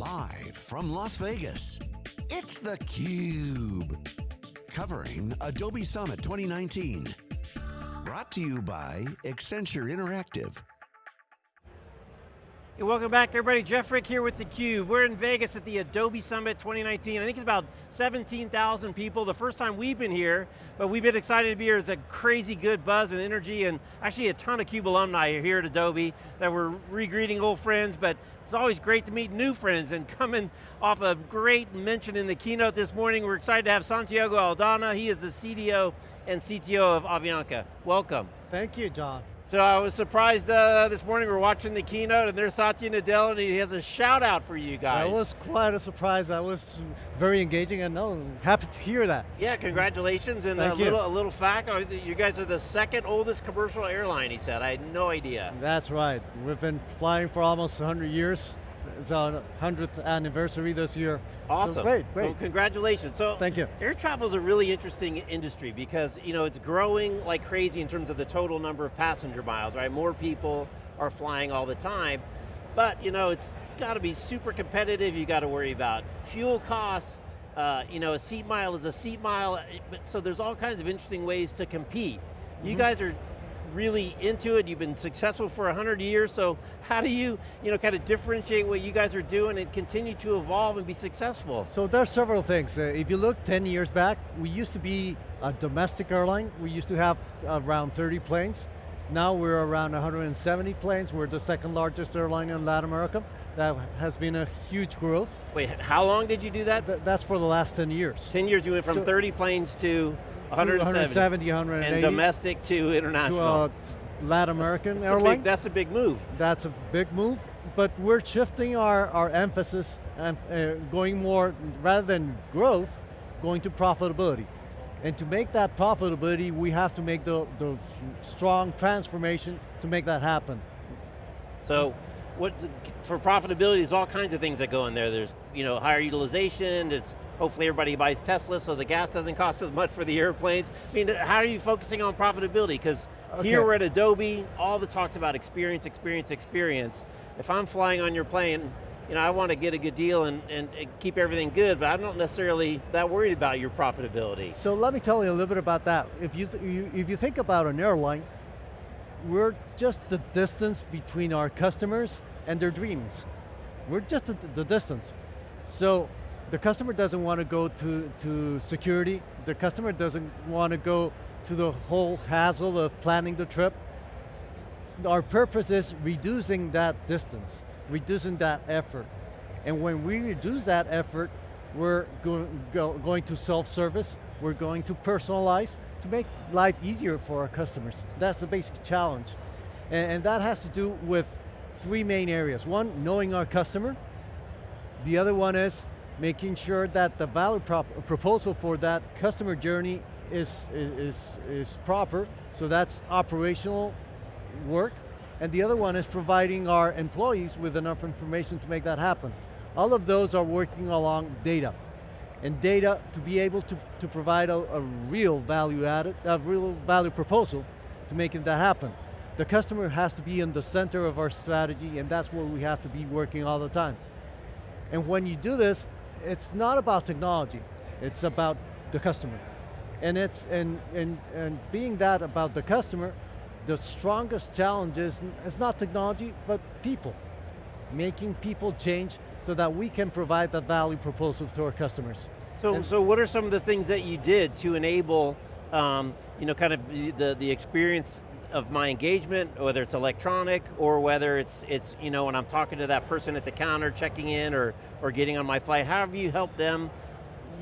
Live from Las Vegas, it's theCUBE. Covering Adobe Summit 2019. Brought to you by Accenture Interactive. Hey, welcome back everybody, Jeff Frick here with theCUBE. We're in Vegas at the Adobe Summit 2019. I think it's about 17,000 people, the first time we've been here, but we've been excited to be here. It's a crazy good buzz and energy, and actually a ton of CUBE alumni are here at Adobe that were re-greeting old friends, but it's always great to meet new friends, and coming off a great mention in the keynote this morning, we're excited to have Santiago Aldana. He is the CDO and CTO of Avianca. Welcome. Thank you, John. So I was surprised uh, this morning, we are watching the keynote and there's Satya Nadella and he has a shout out for you guys. That was quite a surprise. That was very engaging and no, happy to hear that. Yeah, congratulations. And Thank a, you. Little, a little fact, uh, you guys are the second oldest commercial airline, he said. I had no idea. That's right. We've been flying for almost 100 years. It's our 100th anniversary this year. Awesome. So great, great. Well, congratulations. So, Thank you. Air travel is a really interesting industry because you know it's growing like crazy in terms of the total number of passenger miles, right? More people are flying all the time, but you know it's got to be super competitive. You got to worry about fuel costs. Uh, you know, a seat mile is a seat mile. So there's all kinds of interesting ways to compete. You mm -hmm. guys are really into it, you've been successful for 100 years, so how do you, you know, kind of differentiate what you guys are doing and continue to evolve and be successful? So there's several things. Uh, if you look 10 years back, we used to be a domestic airline. We used to have around 30 planes. Now we're around 170 planes. We're the second largest airline in Latin America. That has been a huge growth. Wait, how long did you do that? Th that's for the last 10 years. 10 years, you went from so, 30 planes to 170, 180. And domestic to international. To Latin American that's airline. A big, that's a big move. That's a big move, but we're shifting our, our emphasis and uh, going more, rather than growth, going to profitability. And to make that profitability, we have to make the, the strong transformation to make that happen. So, what for profitability, there's all kinds of things that go in there. There's you know higher utilization, there's hopefully everybody buys Tesla so the gas doesn't cost as much for the airplanes. I mean, how are you focusing on profitability? Because okay. here we're at Adobe, all the talks about experience, experience, experience. If I'm flying on your plane, you know, I want to get a good deal and, and, keep everything good, but I'm not necessarily that worried about your profitability. So let me tell you a little bit about that. If you, you if you think about an airline, we're just the distance between our customers and their dreams. We're just the, the distance. So the customer doesn't want to go to, to security. The customer doesn't want to go to the whole hassle of planning the trip. Our purpose is reducing that distance, reducing that effort. And when we reduce that effort, we're go, go, going to self-service, we're going to personalize to make life easier for our customers. That's the basic challenge. And, and that has to do with three main areas. One, knowing our customer. The other one is making sure that the value uh, proposal for that customer journey is, is, is proper, so that's operational work. And the other one is providing our employees with enough information to make that happen. All of those are working along data. And data to be able to, to provide a, a real value added, a real value proposal to making that happen. The customer has to be in the center of our strategy and that's where we have to be working all the time. And when you do this, it's not about technology, it's about the customer. And it's and and and being that about the customer, the strongest challenge is it's not technology, but people. Making people change so that we can provide the value proposal to our customers. So, and so what are some of the things that you did to enable, um, you know, kind of the, the, the experience of my engagement, whether it's electronic or whether it's, it's you know, when I'm talking to that person at the counter checking in or, or getting on my flight, how have you helped them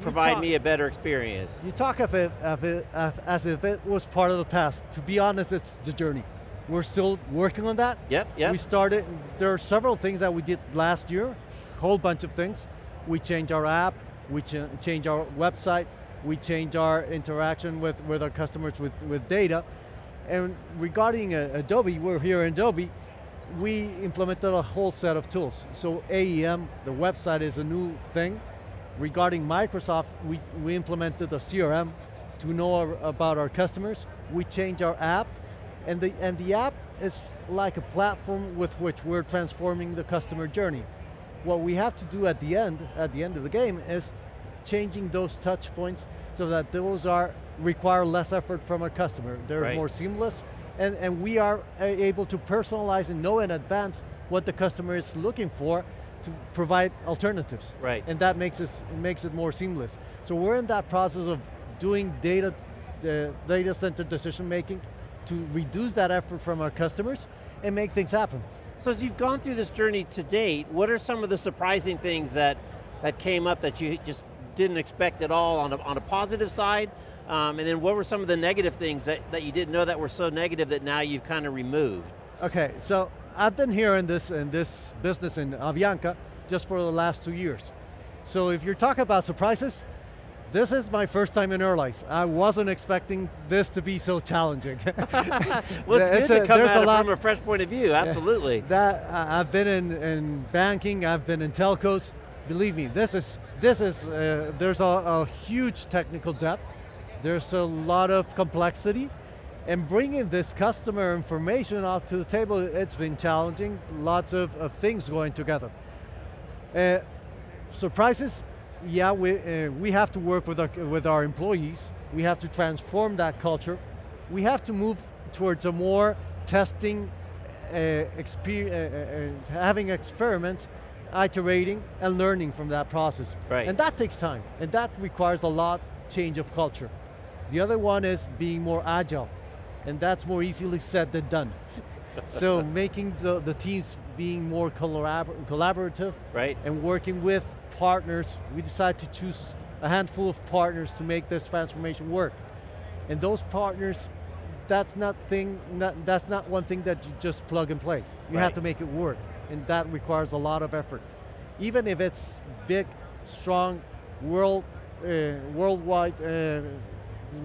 provide talk, me a better experience? You talk of it, of it as if it was part of the past. To be honest, it's the journey. We're still working on that. Yep, yep. We started, there are several things that we did last year, a whole bunch of things. We changed our app, we ch changed our website, we changed our interaction with, with our customers with, with data, and regarding uh, Adobe, we're here in Adobe, we implemented a whole set of tools. So AEM, the website is a new thing. Regarding Microsoft, we, we implemented a CRM to know our, about our customers. We changed our app, and the, and the app is like a platform with which we're transforming the customer journey. what we have to do at the end, at the end of the game, is changing those touch points so that those are require less effort from our customer. They're Right. more seamless, and, and we are able to personalize and know in advance what the customer is looking for to provide alternatives. Right. And that makes it, makes it more seamless. So we're in that process of doing data, the data center decision making to reduce that effort from our customers and make things happen. So as you've gone through this journey to date, what are some of the surprising things that, that came up that you just didn't expect at all on a, on a positive side? Um, and then what were some of the negative things that, that you didn't know that were so negative that now you've kind of removed? Okay, so I've been here in this, in this business in Avianca just for the last two years. So if you're talking about surprises, this is my first time in airlines. I wasn't expecting this to be so challenging. Well, it's It's good a- to come there's at it lot- from a fresh point of view, absolutely. That I've been in, in banking, I've been in telcos. Believe me, this is this is uh, there's a, a huge technical debt. There's a lot of complexity, and bringing this customer information out to the table, it's been challenging. Lots of, of things going together. Uh, surprises, yeah, we, uh, we have to work with our, with our employees. We have to transform that culture. We have to move towards a more testing, uh, exper- uh, uh, uh, having experiments, iterating, and learning from that process. Right. And that takes time, and that requires a lot change of culture. The other one is being more agile, and that's more easily said than done. so making the, the teams being more collabor collaborative, Right. and working with partners, we decided to choose a handful of partners to make this transformation work. And those partners, that's not thing, not, that's not one thing that you just plug and play. You Right. have to make it work, and that requires a lot of effort. Even if it's big, strong, world, uh, worldwide, uh,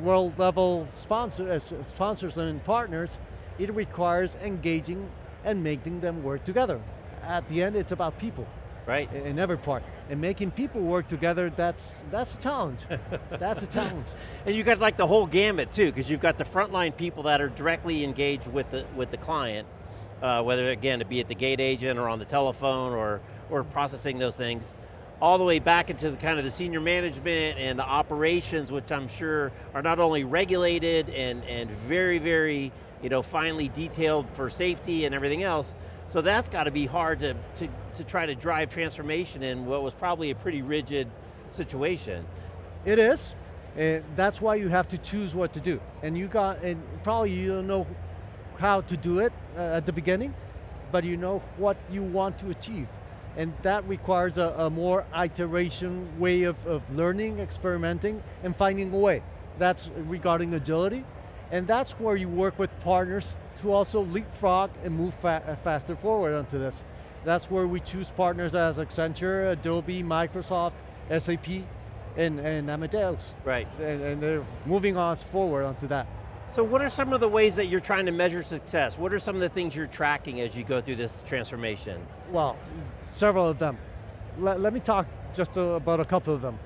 world level sponsor, uh, sponsors and partners, it requires engaging and making them work together. At the end, it's about people Right. in every part. And making people work together, that's, that's a challenge. that's a challenge. And you got like the whole gamut too, because you've got the frontline people that are directly engaged with the with the client, uh, whether again it be at the gate agent or on the telephone or or processing those things, all the way back into the kind of the senior management and the operations, which I'm sure are not only regulated and and very very you know finely detailed for safety and everything else. So that's got to be hard to, to, to try to drive transformation in what was probably a pretty rigid situation. It is. And that's why you have to choose what to do. And you got, and probably you don't know how to do it uh, at the beginning, but you know what you want to achieve. And that requires a, a more iteration way of, of learning, experimenting, and finding a way. That's regarding agility. And that's where you work with partners to also leapfrog and move fa uh, faster forward onto this. That's where we choose partners as Accenture, Adobe, Microsoft, SAP, and, and Amadeus. Right. And, and they're moving us forward onto that. So what are some of the ways that you're trying to measure success? What are some of the things you're tracking as you go through this transformation? Well, several of them. Let, let me talk just about a couple of them.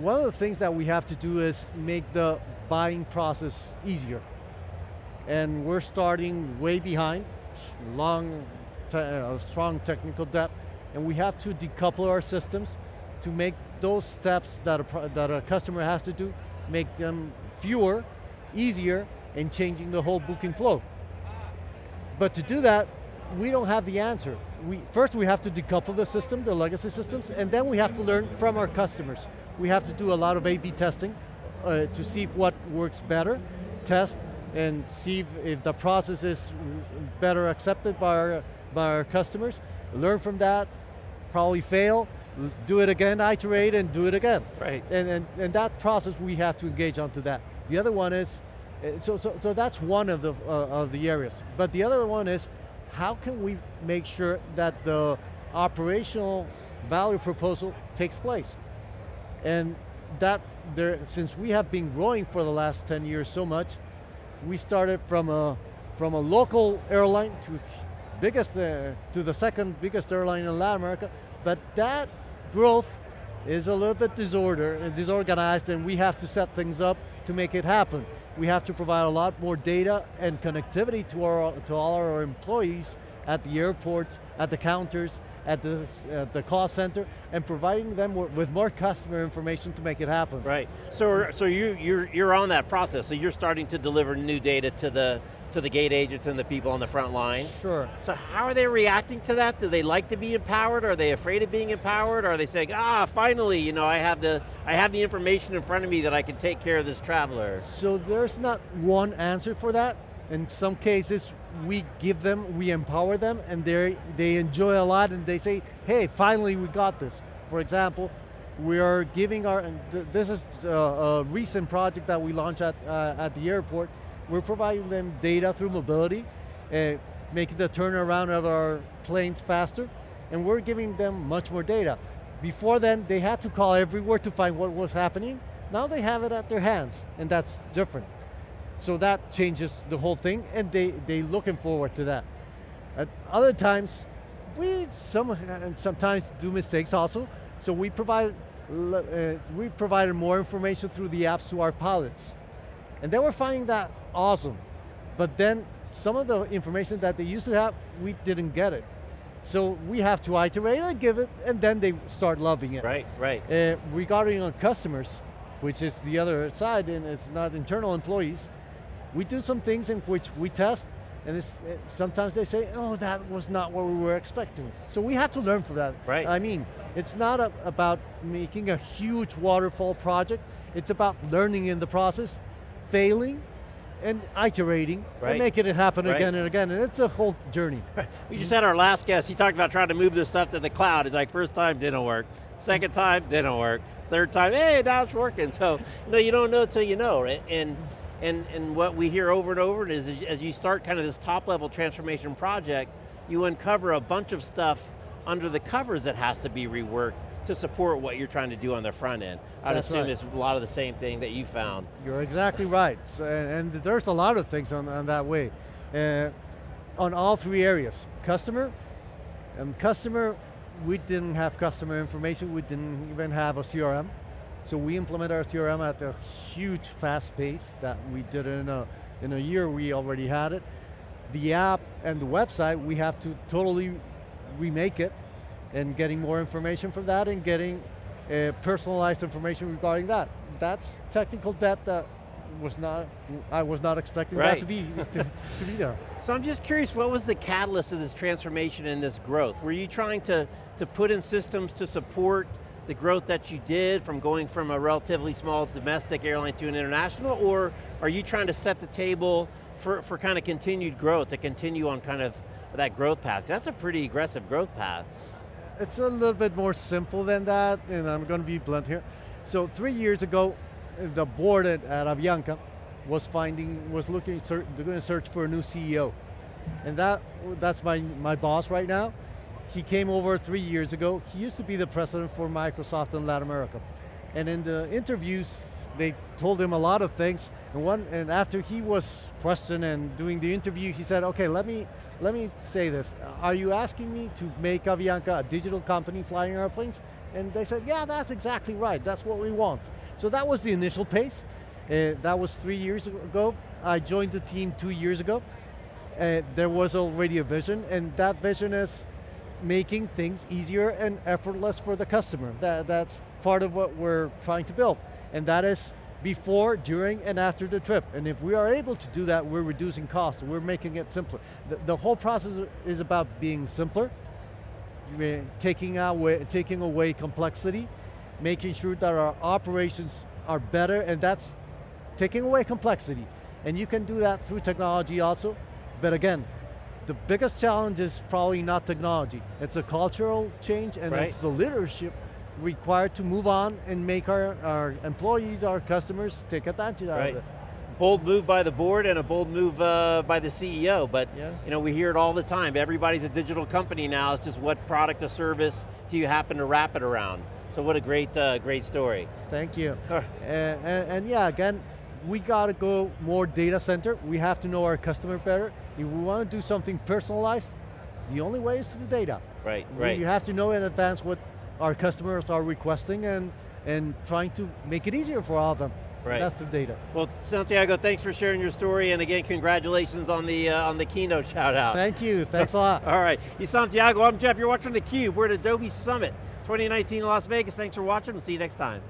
One of the things that we have to do is make the buying process easier. And we're starting way behind, long, te uh, strong technical debt, and we have to decouple our systems to make those steps that a, that a customer has to do, make them fewer, easier, and changing the whole booking flow. But to do that, we don't have the answer. We, first we have to decouple the system, the legacy systems, and then we have to learn from our customers. We have to do a lot of A-B testing uh, to see what works better, test and see if, if the process is better accepted by our, by our customers, learn from that, probably fail, do it again, iterate and do it again. Right. And, and, and that process we have to engage onto that. The other one is, uh, so, so, so that's one of the, uh, of the areas. But the other one is, how can we make sure that the operational value proposal takes place? And that, there, since we have been growing for the last 10 years so much, we started from a, from a local airline to biggest, uh, to the second biggest airline in Latin America, but that growth is a little bit disorder, uh, disorganized and we have to set things up to make it happen. We have to provide a lot more data and connectivity to, our, to all our employees at the airports at the counters, at the, the call center, and providing them with more customer information to make it happen. Right, so, so you, you're, you're on that process, so you're starting to deliver new data to the, to the gate agents and the people on the front line. Sure. So how are they reacting to that? Do they like to be empowered? Are they afraid of being empowered? Are they saying, ah, finally, you know, I have the, I have the information in front of me that I can take care of this traveler? So there's not one answer for that. In some cases, we give them, we empower them, and they they enjoy a lot, and they say, hey, finally we got this. For example, we are giving our, this is a, a, recent project that we launched at, uh, at the airport, we're providing them data through mobility, uh, making the turnaround of our planes faster, and we're giving them much more data. Before then, they had to call everywhere to find what was happening. Now they have it at their hands, and that's different. So that changes the whole thing, and they, they looking forward to that. At other times, we some, and sometimes do mistakes also, so we provide, uh, we provided more information through the apps to our pilots. And they were finding that awesome. But then some of the information that they used to have, we didn't get it. So we have to iterate and give it, and then they start loving it. Right, right. Uh, regarding our customers, which is the other side, and it's not internal employees, we do some things in which we test, and sometimes they say, oh, that was not what we were expecting. So we have to learn from that. Right. I mean, it's not a, about making a huge waterfall project, it's about learning in the process, failing, and iterating, right. and making it happen right. again and again, and it's a whole journey. We just had our last guest, he talked about trying to move this stuff to the cloud. It's like, first time didn't work, second time didn't work, third time, hey, now it's working. So, you know, you don't know until you know, right? And, and, and what we hear over and over is, is as you start kind of this top level transformation project, you uncover a bunch of stuff under the covers that has to be reworked to support what you're trying to do on the front end. I'd That's assume right. it's a lot of the same thing that you found. You're exactly right, and, there's a lot of things on, on that way. Uh, on all three areas. Customer, um, customer, we didn't have customer information, we didn't even have a CRM. So we implement our CRM at a huge fast pace that we did in a, in a year we already had it. The app and the website, we have to totally remake it and getting more information from that and getting uh, personalized information regarding that. That's technical debt that was not, I was not expecting right. that to be, to, to, be there. So I'm just curious, what was the catalyst of this transformation and this growth? Were you trying to, to put in systems to support the growth that you did from going from a relatively small domestic airline to an international, or are you trying to set the table for, for kind of continued growth, to continue on kind of that growth path? That's a pretty aggressive growth path it's a little bit more simple than that, and I'm going to be blunt here. So three years ago, the board at, at Avianca was finding, was looking, they're going to search for a new CEO. And that, that's my, my boss right now. He came over three years ago. He used to be the president for Microsoft in Latin America. And in the interviews, they told him a lot of things, and one and after he was questioned and doing the interview, he said, "Okay, let me let me say this. Are you asking me to make Avianca a digital company flying airplanes?" And they said, "Yeah, that's exactly right. That's what we want." So that was the initial pace. Uh, that was three years ago. I joined the team two years ago. Uh, there was already a vision, and that vision is making things easier and effortless for the customer. That, that's part of what we're trying to build and that is before, during, and after the trip. And if we are able to do that, we're reducing costs, we're making it simpler. The, the whole process is about being simpler, taking away, taking away complexity, making sure that our operations are better, and that's taking away complexity. And you can do that through technology also, but again, the biggest challenge is probably not technology. It's a cultural change and right. it's the leadership required to move on and make our, our employees, our customers take advantage right. of it. Bold move by the board and a bold move uh, by the CEO, but yeah. you know, we hear it all the time. Everybody's a digital company now, it's just what product or service do you happen to wrap it around? So what a great, uh, great story. Thank you. and, and, and yeah, again, we got to go more data center. We have to know our customer better. If we want to do something personalized, the only way is to the data. Right, right. You have to know in advance what our customers are requesting and, and trying to make it easier for all of them. Right. That's the data. Well, Santiago, thanks for sharing your story, and again, congratulations on the uh, on the keynote shout out. Thank you, thanks a lot. All right, he's Santiago, I'm Jeff, you're watching theCUBE. We're at Adobe Summit 2019 in Las Vegas. Thanks for watching, we'll see you next time.